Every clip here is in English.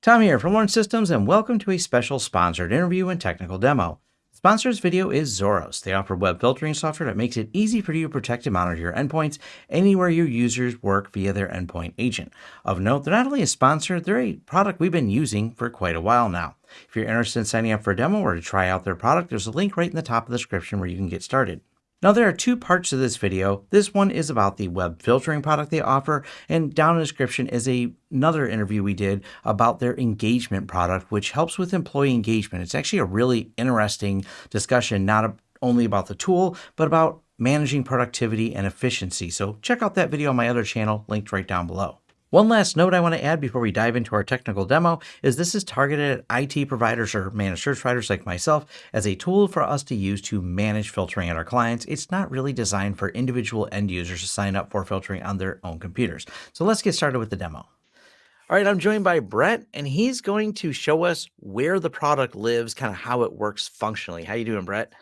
Tom here from Lawrence Systems, and welcome to a special sponsored interview and technical demo. Sponsor's video is Zorus. They offer web filtering software that makes it easy for you to protect and monitor your endpoints anywhere your users work via their endpoint agent. Of note, they're not only a sponsor, they're a product we've been using for quite a while now. If you're interested in signing up for a demo or to try out their product, there's a link right in the top of the description where you can get started. Now there are two parts to this video. This one is about the web filtering product they offer, and down in the description is a, another interview we did about their engagement product, which helps with employee engagement. It's actually a really interesting discussion, not only about the tool, but about managing productivity and efficiency. So check out that video on my other channel, linked right down below. One last note I want to add before we dive into our technical demo is this is targeted at IT providers or managed service providers like myself as a tool for us to use to manage filtering at our clients. It's not really designed for individual end users to sign up for filtering on their own computers. So let's get started with the demo. All right, I'm joined by Brett, and he's going to show us where the product lives, kind of how it works functionally. How you doing, Brett?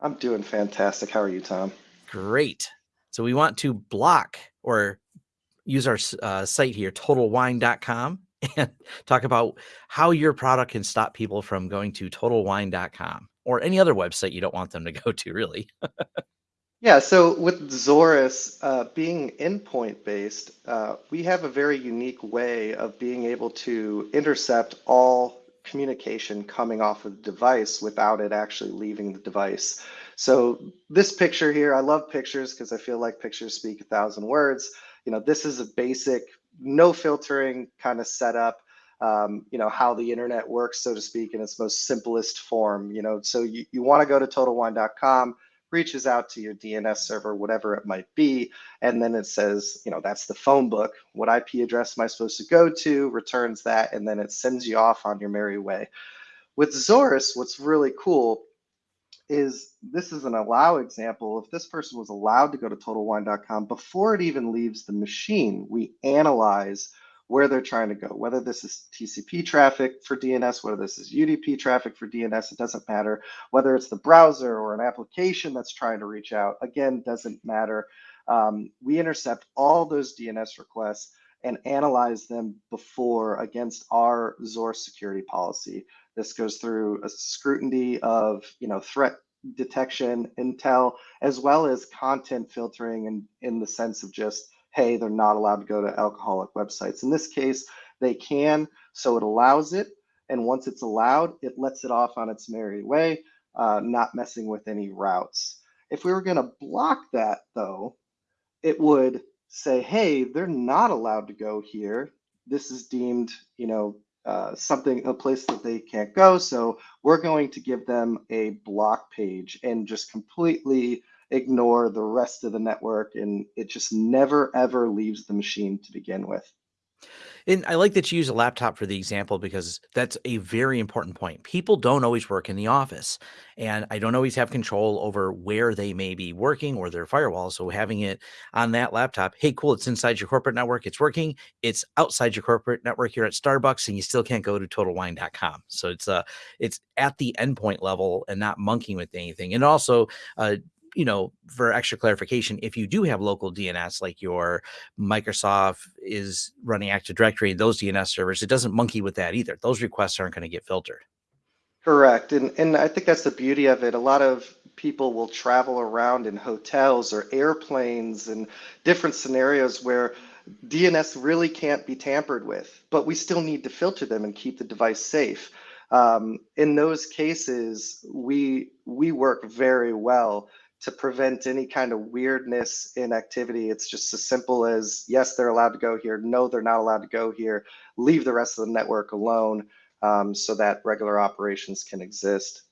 I'm doing fantastic. How are you, Tom? Great. So we want to block or use our uh, site here, totalwine.com, and talk about how your product can stop people from going to totalwine.com or any other website you don't want them to go to, really. yeah, so with Zorus uh, being endpoint based, uh, we have a very unique way of being able to intercept all communication coming off of the device without it actually leaving the device. So this picture here, I love pictures because I feel like pictures speak a thousand words you know, this is a basic no filtering kind of setup. Um, you know, how the internet works, so to speak, in its most simplest form. You know, so you, you want to go to totalwine.com, reaches out to your DNS server, whatever it might be, and then it says, you know, that's the phone book. What IP address am I supposed to go to? Returns that, and then it sends you off on your merry way. With Zorus, what's really cool is this is an allow example. If this person was allowed to go to totalwine.com before it even leaves the machine, we analyze where they're trying to go, whether this is TCP traffic for DNS, whether this is UDP traffic for DNS, it doesn't matter. Whether it's the browser or an application that's trying to reach out, again, doesn't matter. Um, we intercept all those DNS requests and analyze them before against our Zor security policy. This goes through a scrutiny of you know threat detection, intel, as well as content filtering and in, the sense of just, hey, they're not allowed to go to alcoholic websites. In this case, they can, so it allows it. And once it's allowed, it lets it off on its merry way, uh, not messing with any routes. If we were going to block that, though, it would say, hey, they're not allowed to go here. This is deemed, you know, uh, something, a place that they can't go. So we're going to give them a block page and just completely ignore the rest of the network. And it just never, ever leaves the machine to begin with. And I like that you use a laptop for the example because that's a very important point. People don't always work in the office, and I don't always have control over where they may be working or their firewall. So having it on that laptop, hey, cool, it's inside your corporate network, it's working. It's outside your corporate network here at Starbucks, and you still can't go to totalwine.com. So it's uh it's at the endpoint level and not monkeying with anything. And also uh you know, for extra clarification, if you do have local DNS, like your Microsoft is running Active Directory, those DNS servers, it doesn't monkey with that either. Those requests aren't going to get filtered. Correct. And, and I think that's the beauty of it. A lot of people will travel around in hotels or airplanes and different scenarios where DNS really can't be tampered with, but we still need to filter them and keep the device safe. Um, in those cases, we we work very well to prevent any kind of weirdness in activity. It's just as simple as yes, they're allowed to go here. No, they're not allowed to go here. Leave the rest of the network alone um, so that regular operations can exist.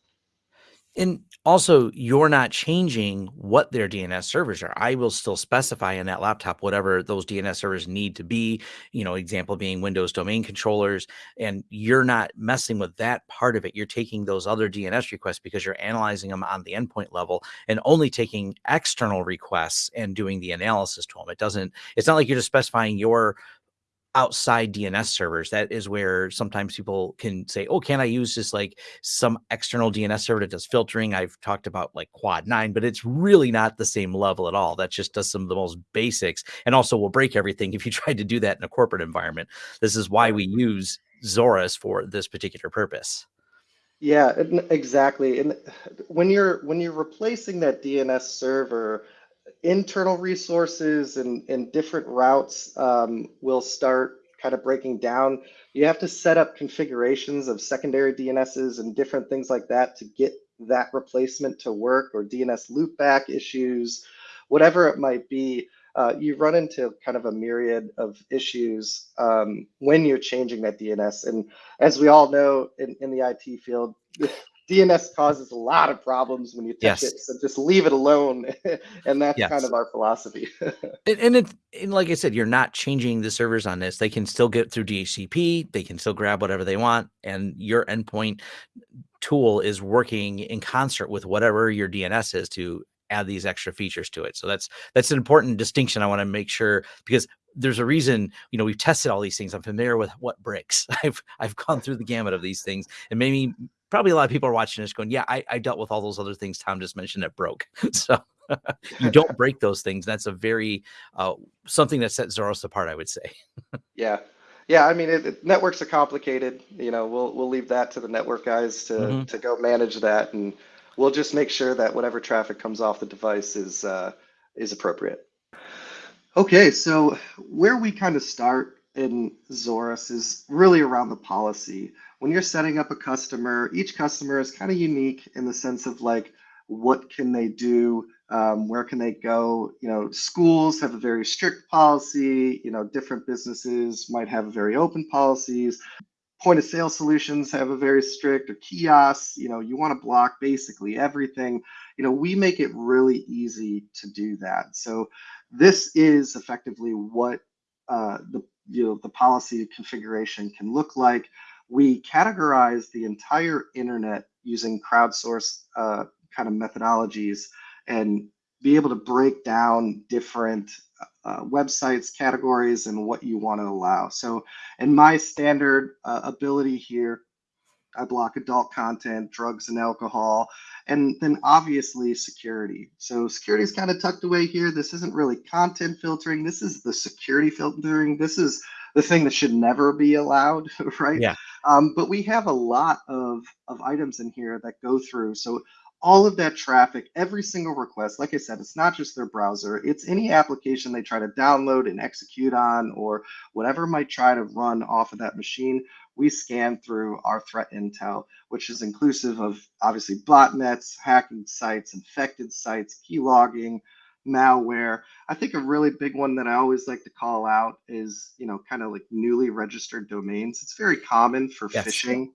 And also, you're not changing what their DNS servers are. I will still specify in that laptop whatever those DNS servers need to be. You know, example being Windows domain controllers, and you're not messing with that part of it. You're taking those other DNS requests because you're analyzing them on the endpoint level and only taking external requests and doing the analysis to them. It doesn't, it's not like you're just specifying your outside DNS servers. That is where sometimes people can say, oh, can I use just like some external DNS server that does filtering? I've talked about like quad nine, but it's really not the same level at all. That just does some of the most basics and also will break everything if you tried to do that in a corporate environment. This is why we use Zorus for this particular purpose. Yeah, exactly. And uh, when you're when you're replacing that DNS server, internal resources and, and different routes um, will start kind of breaking down. You have to set up configurations of secondary DNSs and different things like that to get that replacement to work or DNS loopback issues, whatever it might be. Uh, you run into kind of a myriad of issues um, when you're changing that DNS. And as we all know in, in the IT field, DNS causes a lot of problems when you touch yes. it. So just leave it alone. and that's yes. kind of our philosophy. and, and, it, and like I said, you're not changing the servers on this. They can still get through DHCP. They can still grab whatever they want. And your endpoint tool is working in concert with whatever your DNS is to add these extra features to it. So that's that's an important distinction I want to make sure because there's a reason, you know, we've tested all these things. I'm familiar with what breaks. I've I've gone through the gamut of these things and maybe probably a lot of people are watching this going, yeah, I, I dealt with all those other things Tom just mentioned that broke. so you don't break those things. That's a very uh, something that sets Zorus apart, I would say. yeah. Yeah, I mean, it, it, networks are complicated. You know, we'll we'll leave that to the network guys to mm-hmm. to go manage that, and we'll just make sure that whatever traffic comes off the device is uh, is appropriate. Okay, so where we kind of start in Zorus is really around the policy when you're setting up a customer, each customer is kind of unique in the sense of like, what can they do? Um, where can they go? You know, schools have a very strict policy. You know, different businesses might have very open policies. Point of sale solutions have a very strict or kiosks. You know, you want to block basically everything. You know, we make it really easy to do that. So this is effectively what uh, the you know the policy configuration can look like we categorize the entire internet using crowdsource uh, kind of methodologies and be able to break down different uh, websites, categories, and what you want to allow. So in my standard uh, ability here, I block adult content, drugs and alcohol, and then obviously security. So security is kind of tucked away here. This isn't really content filtering. This is the security filtering. This is the thing that should never be allowed, right? Yeah. Um, but we have a lot of, of items in here that go through. So all of that traffic, every single request, like I said, it's not just their browser, it's any application they try to download and execute on or whatever might try to run off of that machine. We scan through our threat intel, which is inclusive of obviously botnets, hacking sites, infected sites, key logging, malware. I think a really big one that I always like to call out is, you know, kind of like newly registered domains. It's very common for yes. phishing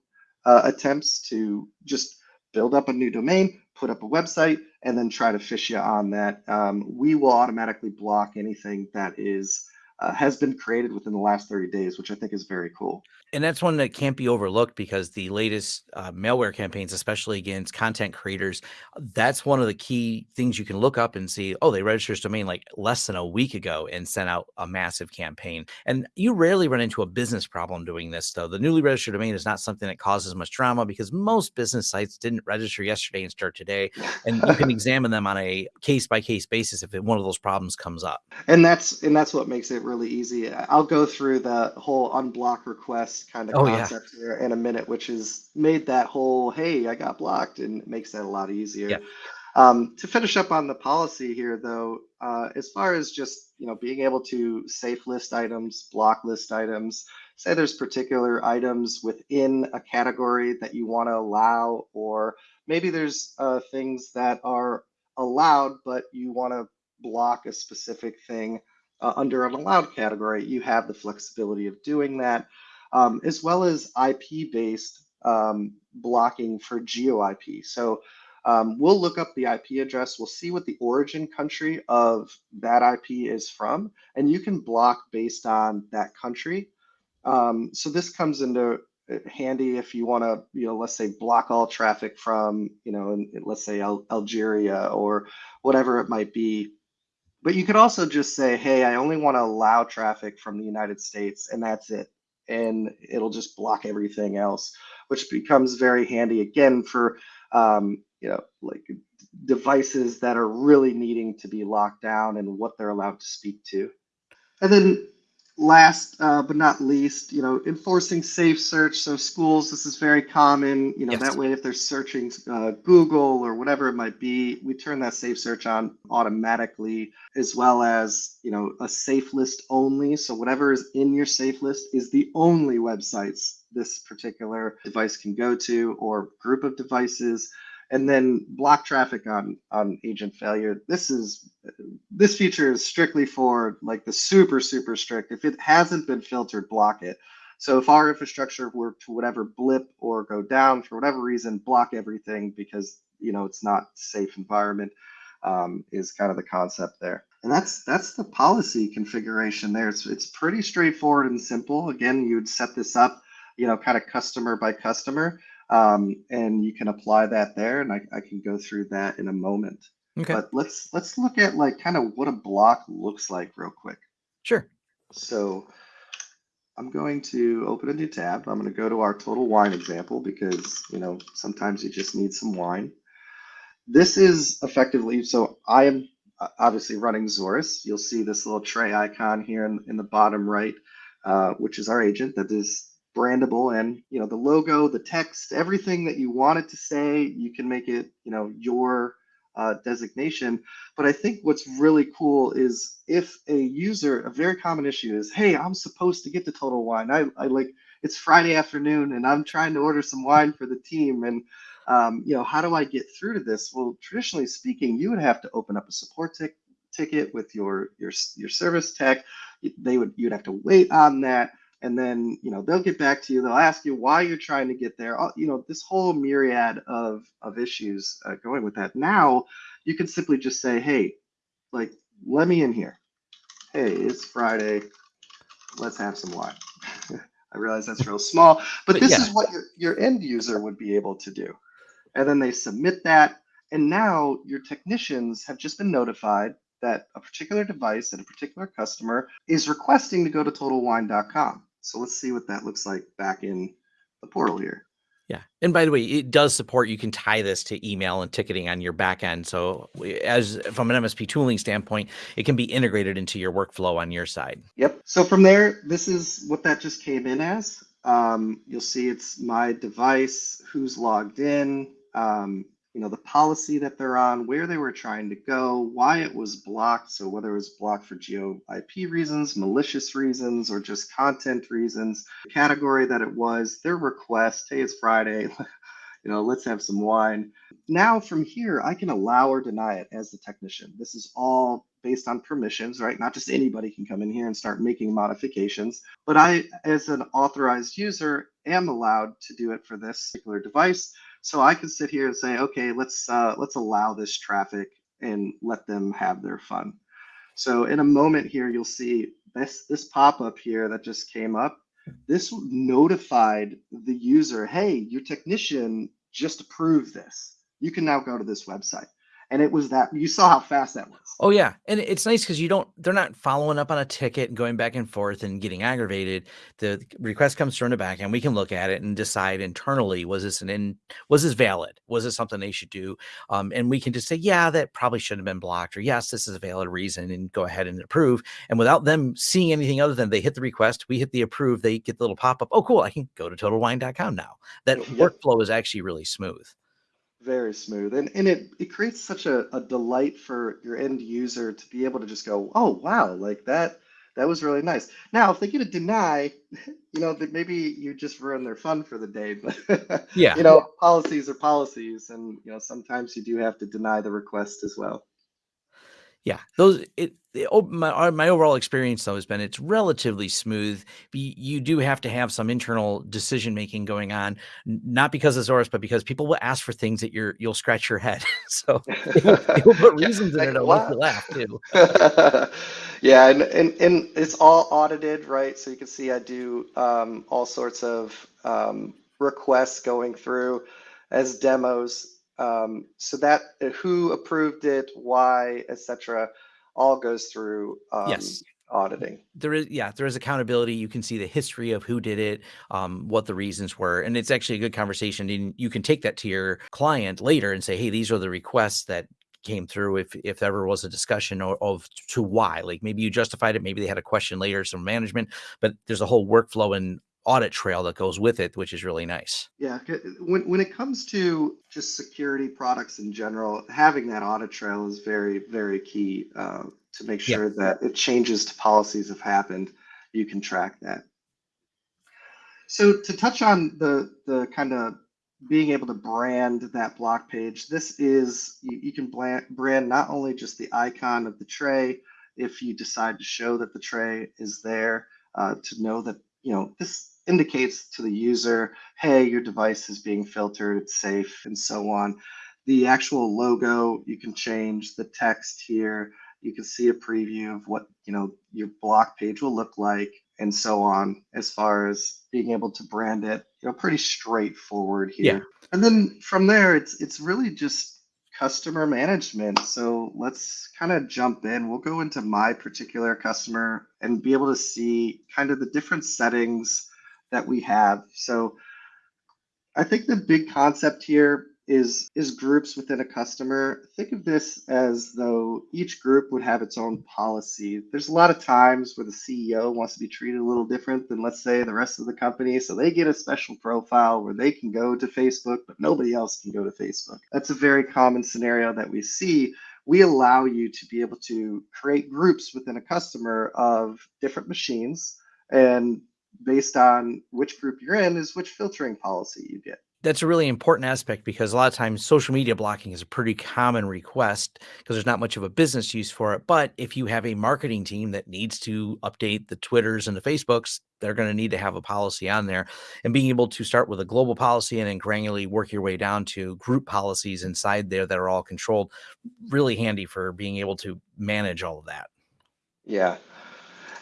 uh, attempts to just build up a new domain, put up a website, and then try to phish you on that. Um, we will automatically block anything that is uh, has been created within the last 30 days, which I think is very cool. And that's one that can't be overlooked because the latest uh, malware campaigns, especially against content creators, that's one of the key things you can look up and see. Oh, they registered this domain like less than a week ago and sent out a massive campaign. And you rarely run into a business problem doing this, though. The newly registered domain is not something that causes much drama because most business sites didn't register yesterday and start today. And you can examine them on a case by case basis if one of those problems comes up. And that's and that's what makes it really easy. I'll go through the whole unblock request kind of oh, concept yeah. here in a minute, which has made that whole hey, I got blocked and makes that a lot easier. Yeah. Um, to finish up on the policy here, though, uh, as far as just you know being able to safe list items, block list items, say there's particular items within a category that you want to allow, or maybe there's uh, things that are allowed but you want to block a specific thing uh, under an allowed category, you have the flexibility of doing that, um, as well as IP-based um, blocking for geo-IP. So um, we'll look up the IP address, we'll see what the origin country of that IP is from, and you can block based on that country. Um, so this comes into uh, handy if you want to, you know, let's say block all traffic from, you know, in, let's say Al Algeria or whatever it might be. But you could also just say, hey, I only want to allow traffic from the United States, and that's it. And it'll just block everything else, which becomes very handy again for, um, you know, like devices that are really needing to be locked down and what they're allowed to speak to. And then last uh, but not least, you know, enforcing safe search. So schools, this is very common. You know, Yes. that way if they're searching uh, Google or whatever it might be, we turn that safe search on automatically, as well as you know a safe list only. So whatever is in your safe list is the only websites this particular device can go to or group of devices. And then block traffic on on agent failure. This is this feature is strictly for like the super super strict. If it hasn't been filtered block it. So if our infrastructure were to whatever blip or go down for whatever reason block everything because you know it's not safe environment um, is kind of the concept there. And that's that's the policy configuration there. It's, it's pretty straightforward and simple. Again you'd set this up you know kind of customer by customer um, and you can apply that there and I, I can go through that in a moment Okay. but let's let's look at like kind of what a block looks like real quick. Sure. So I'm going to open a new tab. I'm going to go to our total wine example because you know sometimes you just need some wine. This is effectively so I am uh, obviously running Zorus. You'll see this little tray icon here in, in the bottom right, uh, which is our agent that is brandable and you know the logo, the text, everything that you want it to say, you can make it you know your uh, designation. But I think what's really cool is if a user, a very common issue is, hey, I'm supposed to get to Total Wine. I, I like it's Friday afternoon and I'm trying to order some wine for the team. And um, you know, how do I get through to this? Well, traditionally speaking, you would have to open up a support tic- ticket with your your your service tech. They would you'd have to wait on that and then you know they'll get back to you. They'll ask you why you're trying to get there. You know this whole myriad of of issues uh, going with that. Now you can simply just say hey like let me in here. Hey it's friday. Let's have some wine. I realize that's real small but, But this yeah. is what your, your end user would be able to do. And then they submit that and now your technicians have just been notified that a particular device and a particular customer is requesting to go to totalwine.com so let's see what that looks like back in the portal here. Yeah. And by the way, it does support you can tie this to email and ticketing on your back end. So as from an MSP tooling standpoint, it can be integrated into your workflow on your side. Yep. So from there, this is what that just came in as. Um, you'll see it's my device, who's logged in, um, you know, the policy that they're on, where they were trying to go, why it was blocked. So whether it was blocked for geo IP reasons, malicious reasons, or just content reasons, category that it was, their request, hey, it's Friday, you know, let's have some wine. Now from here, I can allow or deny it as the technician. This is all based on permissions, right? Not just anybody can come in here and start making modifications, but I, as an authorized user, am allowed to do it for this particular device. So I can sit here and say, okay, let's uh, let's allow this traffic and let them have their fun. So in a moment here, you'll see this this pop up here that just came up. This notified the user, hey, your technician just approved this. You can now go to this website. And it was that you saw how fast that was. Oh yeah, and it's nice because you don't. They're not following up on a ticket and going back and forth and getting aggravated. The request comes from the back, and we can look at it and decide internally: was this an in? Was this valid? Was this something they should do? Um, and we can just say, yeah, that probably shouldn't have been blocked, or yes, this is a valid reason, and go ahead and approve. And without them seeing anything other than they hit the request, we hit the approve, they get the little pop up. Oh, cool! I can go to TotalWine.com now. That workflow is actually really smooth. Very smooth. And and it, it creates such a, a delight for your end user to be able to just go, oh wow, like that that was really nice. Now, if they get a deny, you know, that maybe you just ruin their fun for the day. But Yeah. you know, policies are policies, and you know, sometimes you do have to deny the request as well. Yeah, those it, the o- my uh, my overall experience though has been it's relatively smooth. Be- You do have to have some internal decision making going on, not because of Zorus, but because people will ask for things that you're you'll scratch your head. so it will, it will put Yeah, reasons in like it that'll make what? you laugh too. Yeah, and, and and it's all audited, right? So you can see I do um, all sorts of um, requests going through as demos. Um, so that uh, who approved it, why, etc., all goes through um, Yes. auditing. There is yeah, there is accountability. You can see the history of who did it, um, what the reasons were, and it's actually a good conversation. And you can take that to your client later and say, "Hey, these are the requests that came through if if ever was a discussion of, of to why. Like maybe you justified it, maybe they had a question later, some management, but there's a whole workflow and audit trail that goes with it, which is really nice. Yeah, when when it comes to just security products in general, having that audit trail is very very key uh, to make sure yeah. that if changes to policies have happened, you can track that. So to touch on the the kind of being able to brand that block page, this is you, you can brand not only just the icon of the tray if you decide to show that the tray is there uh, to know that you know this indicates to the user, hey, your device is being filtered, it's safe, and so on. The actual logo, you can change the text here. You can see a preview of what you know your block page will look like, and so on. As far as being able to brand it, you know, pretty straightforward here. Yeah. And then from there, it's it's really just customer management. So let's kind of jump in. We'll go into my particular customer and be able to see kind of the different settings that we have. So I think the big concept here is is groups within a customer. Think of this as though each group would have its own policy. There's a lot of times where the CEO wants to be treated a little different than let's say the rest of the company, so they get a special profile where they can go to Facebook, but nobody else can go to Facebook. That's a very common scenario that we see. We allow you to be able to create groups within a customer of different machines and based on which group you're in is which filtering policy you get. That's a really important aspect because a lot of times social media blocking is a pretty common request because there's not much of a business use for it. But if you have a marketing team that needs to update the Twitters and the Facebooks, they're going to need to have a policy on there. And being able to start with a global policy and then granularly work your way down to group policies inside there that are all controlled, really handy for being able to manage all of that. Yeah.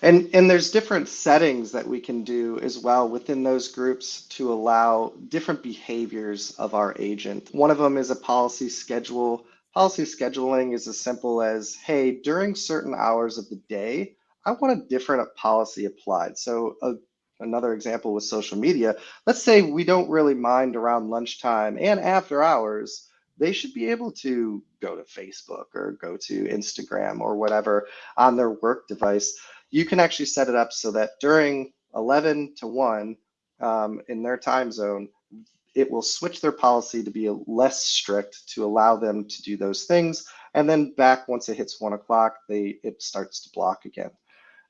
And, and there's different settings that we can do as well within those groups to allow different behaviors of our agent. One of them is a policy schedule. Policy scheduling is as simple as, hey, during certain hours of the day, I want a different policy applied. So a, another example with social media, let's say we don't really mind around lunchtime and after hours, they should be able to go to Facebook or go to Instagram or whatever on their work device you can actually set it up so that during 11 to 1 um, in their time zone, it will switch their policy to be less strict to allow them to do those things. And then back once it hits one o'clock, they it starts to block again.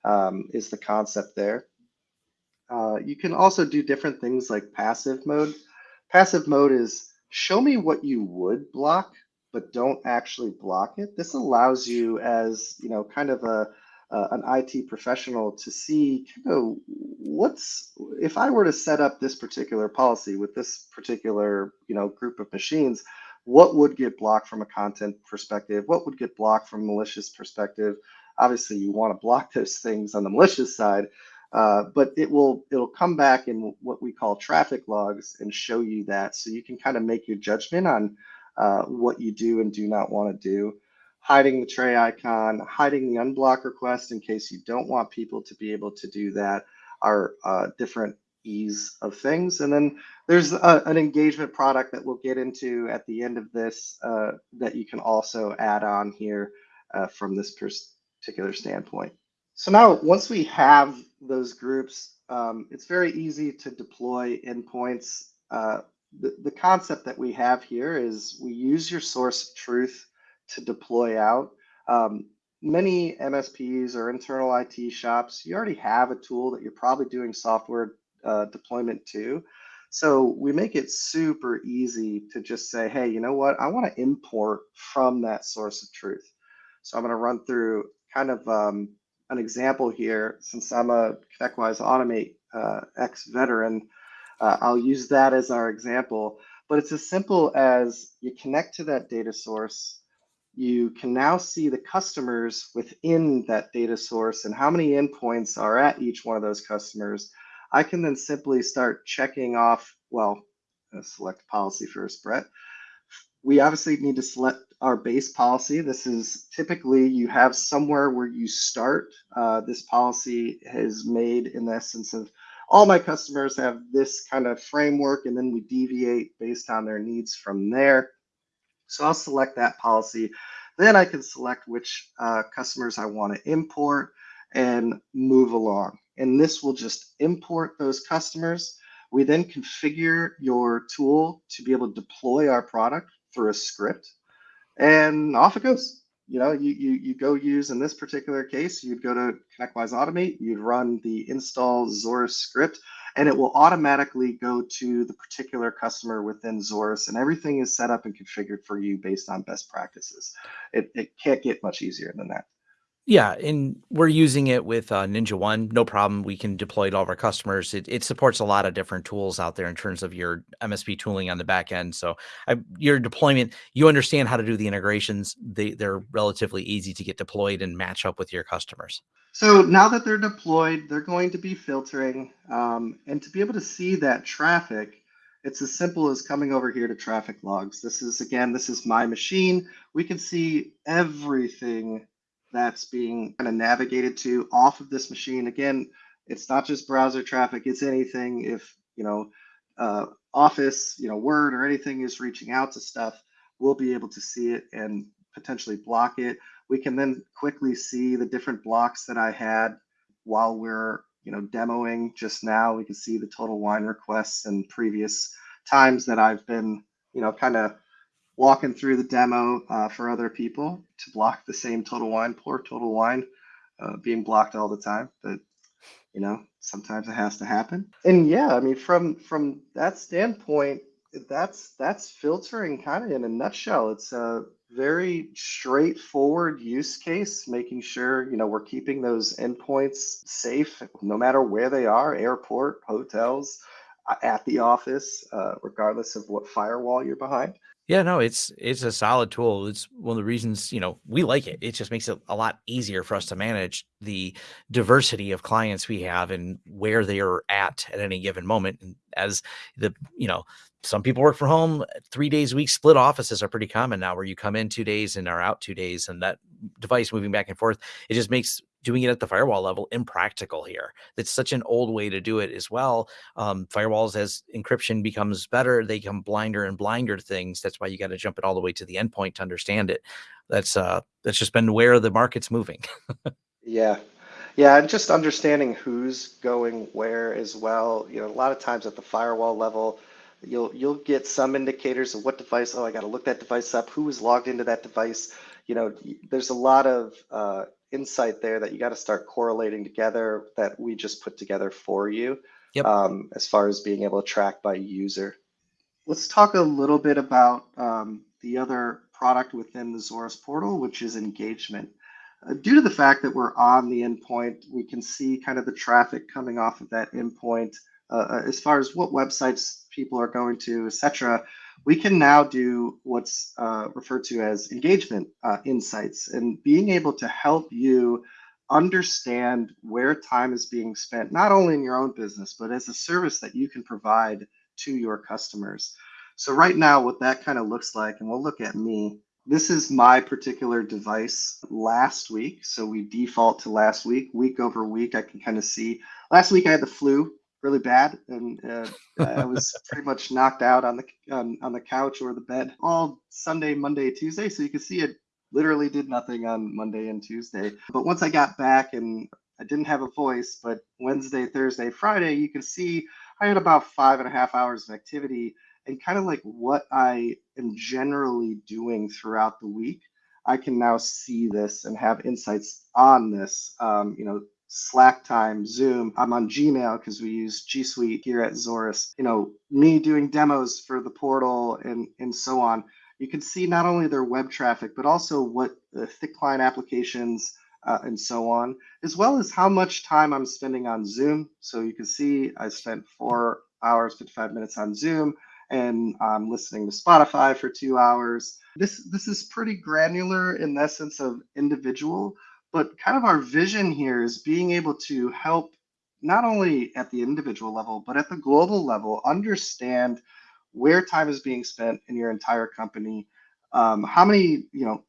Um, is the concept there. Uh, you can also do different things like passive mode. Passive mode is show me what you would block, but don't actually block it. This allows you as, you know, kind of a, uh, an IT professional to see you know, what's if I were to set up this particular policy with this particular you know group of machines, what would get blocked from a content perspective? What would get blocked from malicious perspective? Obviously, you want to block those things on the malicious side, uh, but it will it'll come back in what we call traffic logs and show you that, so you can kind of make your judgment on uh, what you do and do not want to do hiding the tray icon, hiding the unblock request in case you don't want people to be able to do that are uh, different ease of things. And then there's a, an engagement product that we'll get into at the end of this uh, that you can also add on here uh, from this particular standpoint. So now once we have those groups, um, it's very easy to deploy endpoints. Uh, the, the concept that we have here is we use your source of truth to deploy out. Um, many MSPs or internal IT shops, you already have a tool that you're probably doing software uh, deployment to. So we make it super easy to just say, hey, you know what? I want to import from that source of truth. So I'm going to run through kind of um, an example here. Since I'm a ConnectWise Automate uh, ex-veteran, uh, I'll use that as our example. But it's as simple as you connect to that data source, you can now see the customers within that data source and how many endpoints are at each one of those customers. I can then simply start checking off, well, select policy first, Brett. We obviously need to select our base policy. This is typically you have somewhere where you start. Uh, this policy is made in the essence of all my customers have this kind of framework and then we deviate based on their needs from there. So I'll select that policy. Then I can select which uh, customers I want to import and move along. And this will just import those customers. We then configure your tool to be able to deploy our product through a script and off it goes. You know, you, you, you go use, in this particular case, you'd go to ConnectWise Automate, you'd run the install Zorus script, and it will automatically go to the particular customer within Zorus, and everything is set up and configured for you based on best practices. It, it can't get much easier than that. Yeah, and we're using it with uh, Ninja One, no problem. We can deploy it to all of our customers. It, it supports a lot of different tools out there in terms of your MSP tooling on the back end. So I, your deployment, you understand how to do the integrations. They they're relatively easy to get deployed and match up with your customers. So now that they're deployed, they're going to be filtering, um, and to be able to see that traffic, it's as simple as coming over here to traffic logs. This is again, this is my machine. We can see everything that's being kind of navigated to off of this machine. Again, it's not just browser traffic, it's anything. If, you know, uh, Office, you know, Word or anything is reaching out to stuff, we'll be able to see it and potentially block it. We can then quickly see the different blocks that I had while we're, you know, demoing just now. We can see the total wine requests and previous times that I've been, you know, kind of walking through the demo uh, for other people to block the same total wine, poor total wine, uh, being blocked all the time. But you know, sometimes it has to happen. And yeah, I mean, from from that standpoint, that's that's filtering kind of in a nutshell. It's a very straightforward use case, making sure you know we're keeping those endpoints safe, no matter where they are, airport, hotels, uh, at the office, uh, regardless of what firewall you're behind. Yeah, no, it's it's a solid tool. It's one of the reasons, you know, we like it. It just makes it a lot easier for us to manage the diversity of clients we have and where they are at at any given moment. And as the, you know, some people work from home three days a week. Split offices are pretty common now, where you come in two days and are out two days, and that device moving back and forth. It just makes doing it at the firewall level impractical here. It's such an old way to do it as well. Um, firewalls, as encryption becomes better, they become blinder and blinder things. That's why you got to jump it all the way to the endpoint to understand it. That's uh, that's just been where the market's moving. yeah, yeah, and just understanding who's going where as well. You know, a lot of times at the firewall level, you'll you'll get some indicators of what device. Oh, I got to look that device up. Who was logged into that device? You know, there's a lot of uh, insight there that you got to start correlating together that we just put together for you yep. um, as far as being able to track by user. Let's talk a little bit about um, the other product within the Zorus portal, which is engagement. Uh, due to the fact that we're on the endpoint, we can see kind of the traffic coming off of that endpoint uh, uh as far as what websites people are going to, etc we can now do what's uh, referred to as engagement uh, insights and being able to help you understand where time is being spent, not only in your own business, but as a service that you can provide to your customers. So right now, what that kind of looks like, and we'll look at me, this is my particular device last week. So we default to last week, week over week. I can kind of see last week I had the flu really bad, and uh, I was pretty much knocked out on the on, on the couch or the bed all Sunday, Monday, Tuesday. So you can see it literally did nothing on Monday and Tuesday. But once I got back and I didn't have a voice, but Wednesday, Thursday, Friday, you can see I had about five and a half hours of activity and kind of like what I am generally doing throughout the week. I can now see this and have insights on this. Um, you know, Slack time, Zoom. I'm on Gmail because we use G Suite here at Zorus. You know, me doing demos for the portal and and so on. You can see not only their web traffic, but also what the thick client applications uh, and so on, as well as how much time I'm spending on Zoom. So you can see I spent four hours, 55 minutes on Zoom, and I'm listening to Spotify for two hours. This this is pretty granular in the essence of individual, but kind of our vision here is being able to help not only at the individual level, but at the global level, understand where time is being spent in your entire company. Um, how many, you know,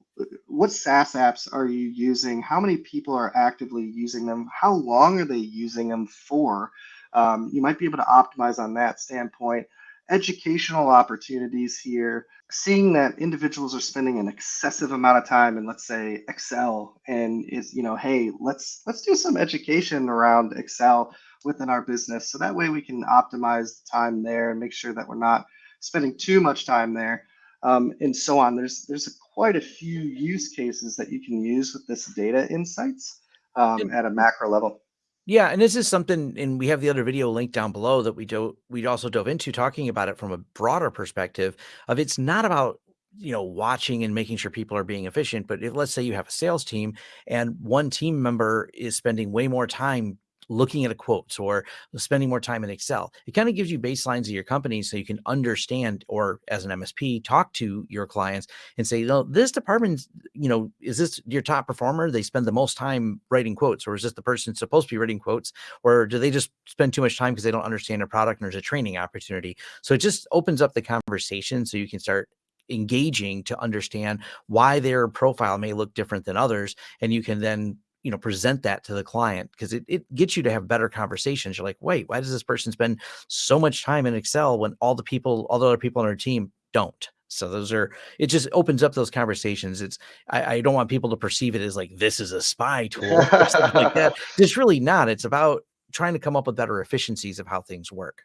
what SaaS apps are you using? How many people are actively using them? How long are they using them for? Um, you might be able to optimize on that standpoint. educational opportunities here, seeing that individuals are spending an excessive amount of time in let's say Excel and is, you know, hey, let's let's do some education around Excel within our business. So that way we can optimize the time there and make sure that we're not spending too much time there. Um, and so on. There's there's a, quite a few use cases that you can use with this data insights um, at a macro level. Yeah, and this is something, and we have the other video linked down below that we do we also dove into talking about it from a broader perspective of it's not about you know watching and making sure people are being efficient but if let's say you have a sales team and one team member is spending way more time looking at a quotes or spending more time in Excel. It kind of gives you baselines of your company so you can understand or as an MSP talk to your clients and say, no, this department, you know, is this your top performer? They spend the most time writing quotes or is this the person supposed to be writing quotes or do they just spend too much time because they don't understand a product and there's a training opportunity? So it just opens up the conversation so you can start engaging to understand why their profile may look different than others and you can then you know present that to the client because it, it gets you to have better conversations. You're like wait why does this person spend so much time in excel when all the people all the other people on our team don't? So those are it just opens up those conversations. It's i, I don't want people to perceive it as like this is a spy tool or something like that. It's really not. It's about trying to come up with better efficiencies of how things work.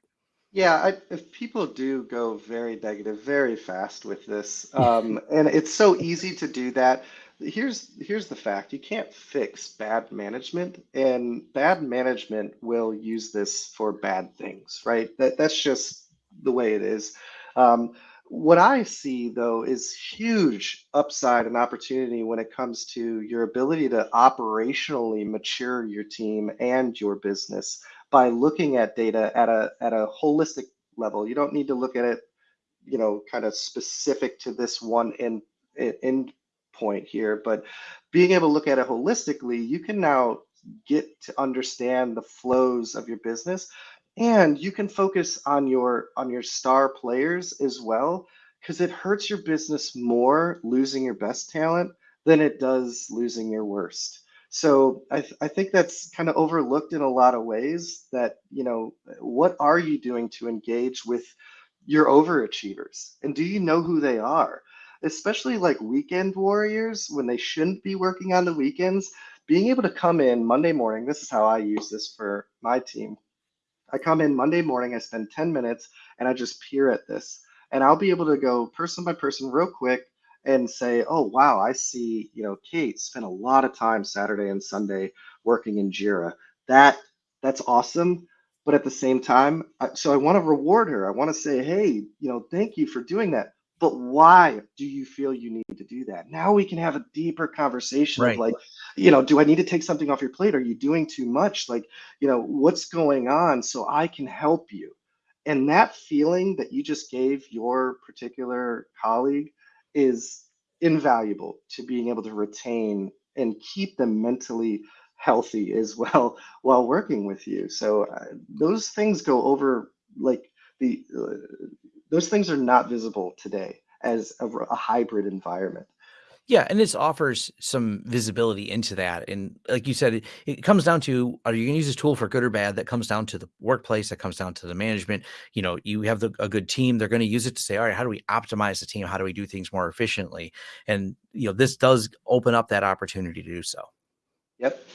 Yeah, I, if people do go very negative very fast with this, um, and it's so easy to do that here's here's the fact. You can't fix bad management and bad management will use this for bad things right? That that's just the way it is. Um, what i see though is huge upside and opportunity when it comes to your ability to operationally mature your team and your business by looking at data at a at a holistic level. You don't need to look at it you know kind of specific to this one end end point here, but being able to look at it holistically, you can now get to understand the flows of your business and you can focus on your on your star players as well because it hurts your business more losing your best talent than it does losing your worst. So I, th- I think that's kind of overlooked in a lot of ways that you know what are you doing to engage with your overachievers? And do you know who they are especially like weekend warriors when they shouldn't be working on the weekends, being able to come in Monday morning. This is how I use this for my team. I come in Monday morning, I spend 10 minutes and I just peer at this. And I'll be able to go person by person real quick and say, oh, wow, I see, you know, Kate spent a lot of time Saturday and Sunday working in Jira. That that's awesome. But at the same time, so I want to reward her. I want to say, hey, you know, thank you for doing that but why do you feel you need to do that? Now we can have a deeper conversation right. of like, you know, do I need to take something off your plate? Are you doing too much? Like, you know, what's going on so I can help you? And that feeling that you just gave your particular colleague is invaluable to being able to retain and keep them mentally healthy as well while working with you. So uh, those things go over like the uh, those things are not visible today as a, a hybrid environment. Yeah, and this offers some visibility into that. And like you said, it, it comes down to are you going to use this tool for good or bad? That comes down to the workplace. That comes down to the management. You know, you have the, a good team. They're going to use it to say, all right, how do we optimize the team? How do we do things more efficiently? And you know, this does open up that opportunity to do so. Yep.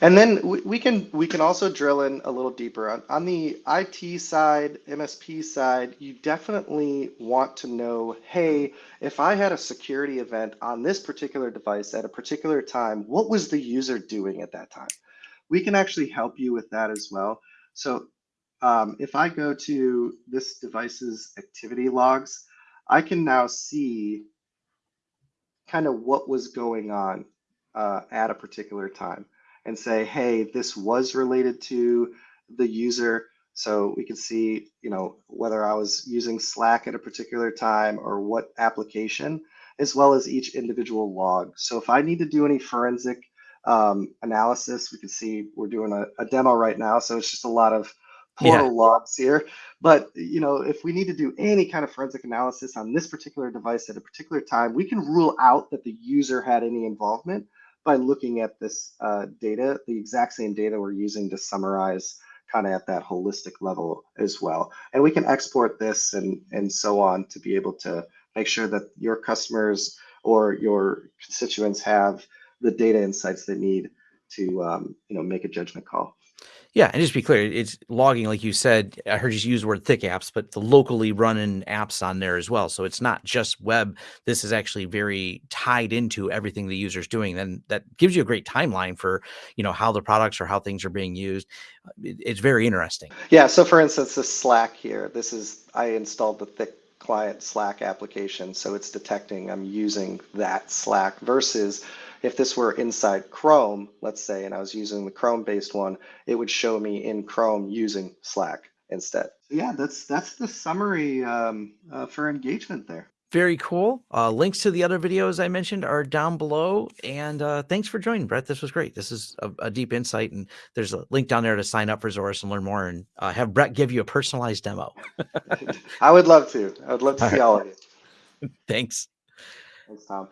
And then we, we can we can also drill in a little deeper on, on the IT side, MSP side. You definitely want to know, hey, if I had a security event on this particular device at a particular time, what was the user doing at that time? We can actually help you with that as well. So um, if I go to this device's activity logs, I can now see kind of what was going on uh, at a particular time and say, hey, this was related to the user. So we can see, you know, whether I was using Slack at a particular time or what application, as well as each individual log. So if I need to do any forensic um, analysis, we can see we're doing a, a, demo right now. So it's just a lot of portal yeah. logs here. But you know, if we need to do any kind of forensic analysis on this particular device at a particular time, we can rule out that the user had any involvement by looking at this uh, data, the exact same data we're using to summarize kind of at that holistic level as well. And we can export this and, and so on to be able to make sure that your customers or your constituents have the data insights they need to um, you know make a judgment call. Yeah, and just be clear, it's logging, like you said. I heard you use the word thick apps, but the locally running apps on there as well. So it's not just web. This is actually very tied into everything the user's doing. Then that gives you a great timeline for you know how the products or how things are being used. It's very interesting. Yeah. So for instance, this Slack here. This is I installed the thick client Slack application, so it's detecting I'm using that Slack versus if this were inside Chrome, let's say, and I was using the Chrome based one, it would show me in Chrome using Slack instead. Yeah, that's that's the summary um, uh, for engagement there. Very cool. Uh, links to the other videos I mentioned are down below. And uh, thanks for joining, Brett. This was great. This is a, a, deep insight. And there's a link down there to sign up for Zorus and learn more and uh, have Brett give you a personalized demo. I would love to. I would love to all see right. all of you. Thanks. Thanks, Tom.